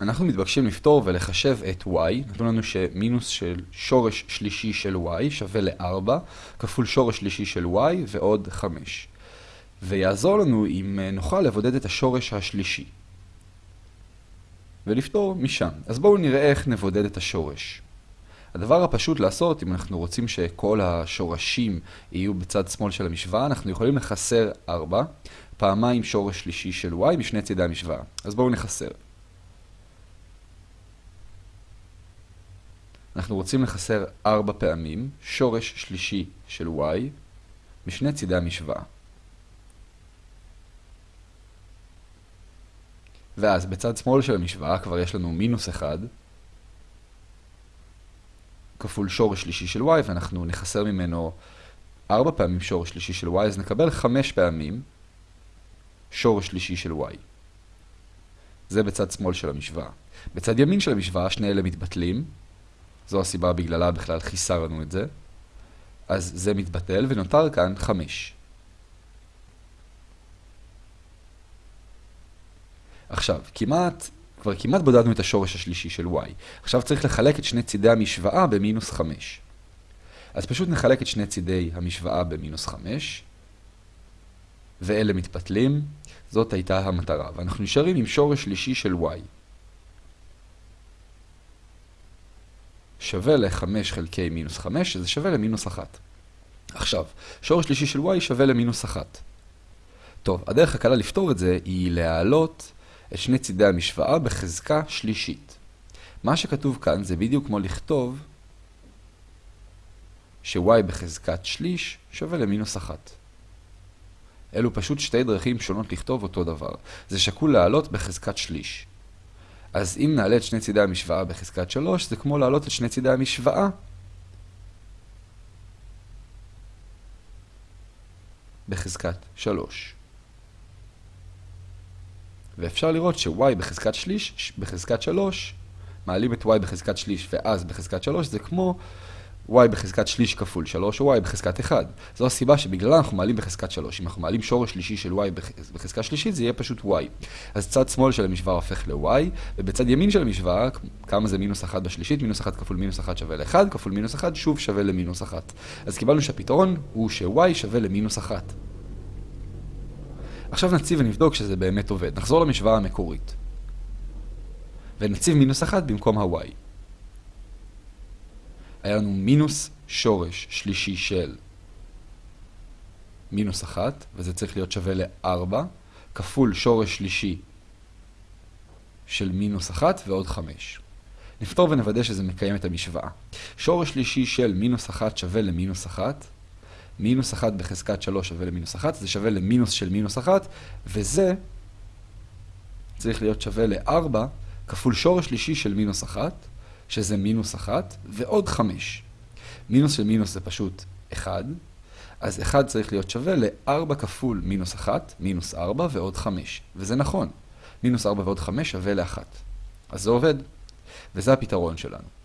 אנחנו מתבקשים לפתור ולחשב את y, נתנו לנו שמינוס של שורש שלישי של y שווה ל-4 כפול שורש שלישי של y ועוד 5. ויעזור לנו אם נוכל לבודד את השורש השלישי. ולפתור משם. אז בואו נראה איך נבודד את השורש. הדבר הפשוט לעשות, אם אנחנו רוצים שכל השורשים יהיו בצד שמאל של המשוואה, אנחנו יכולים לחסר 4, פעמיים שורש שלישי של y משני צידי המשוואה. אז בואו נחסר. אנחנו רוצים לחסר 4 פעמים שורש שלישי של y משני צידי המשוואה. ואז בצד שמאל של המשוואה כבר יש לנו מינוס 1 כפול שורש שלישי של y, ואנחנו נחסר ממנו 4 פעמים שורש שלישי של y, אז נקבל 5 פעמים שורש שלישי של y. זה בצד שמאל של המשוואה. בצד ימין של המשוואה שני אלה מתבטלים, זו הסיבה בגללה בכלל חיסרנו את זה. אז זה מתבטל ונותר כאן 5. עכשיו, כמעט, כבר כמעט בודדנו את השורש השלישי של y. עכשיו צריך לחלק את שני צידי המשוואה במינוס 5. אז פשוט נחלק את שני צידי המשוואה במינוס 5, ואלה מתפתלים. זאת הייתה המטרה, ואנחנו נשארים עם שורש שלישי של y. שווה ל-5 חלקי מינוס 5, שזה שווה למינוס 1. עכשיו, שורש שלישי של y שווה למינוס 1. טוב, הדרך הקלה לפתור את זה היא להעלות את שני צידי המשוואה בחזקה שלישית. מה שכתוב כאן זה בדיוק כמו לכתוב ש-y בחזקת שליש שווה למינוס 1. אלו פשוט שתי דרכים שונות לכתוב אותו דבר. זה שקול לעלות בחזקת שליש. אז אם נעלה את שני צידי המשוואה בחזקת 3, זה כמו לעלות את שני צידי המשוואה בחזקת 3. ואפשר לראות ש-y בחזקת שליש, בחזקת 3, מעלים את y בחזקת שליש ואז בחזקת 3, זה כמו y בחזקת שליש כפול 3 או y בחזקת 1. זו הסיבה שבגללה אנחנו מעלים בחזקת 3. אם אנחנו מעלים שורש שלישי של y בחזקה שלישית, זה יהיה פשוט y. אז צד שמאל של המשוואה הופך ל-y, ובצד ימין של המשוואה, כמה זה מינוס 1 בשלישית? מינוס 1 כפול מינוס 1 שווה ל-1, כפול מינוס 1 שוב שווה למינוס 1. אז קיבלנו שהפתרון הוא ש-y שווה למינוס 1. עכשיו נציב ונבדוק שזה באמת עובד. נחזור למשוואה המקורית. ונציב מינוס 1 במקום ה-y. היה לנו מינוס שורש שלישי של מינוס 1, וזה צריך להיות שווה ל-4, כפול שורש שלישי של מינוס 1 ועוד 5. נפתור ונוודא שזה מקיים את המשוואה. שורש שלישי של מינוס 1 שווה למינוס 1, מינוס 1 בחזקת 3 שווה למינוס 1, זה שווה למינוס של מינוס 1, וזה צריך להיות שווה ל-4 כפול שורש שלישי של מינוס 1, שזה מינוס 1, ועוד 5. מינוס של מינוס זה פשוט 1, אז 1 צריך להיות שווה ל-4 כפול מינוס 1, מינוס 4 ועוד 5. וזה נכון, מינוס 4 ועוד 5 שווה ל-1. אז זה עובד, וזה הפתרון שלנו.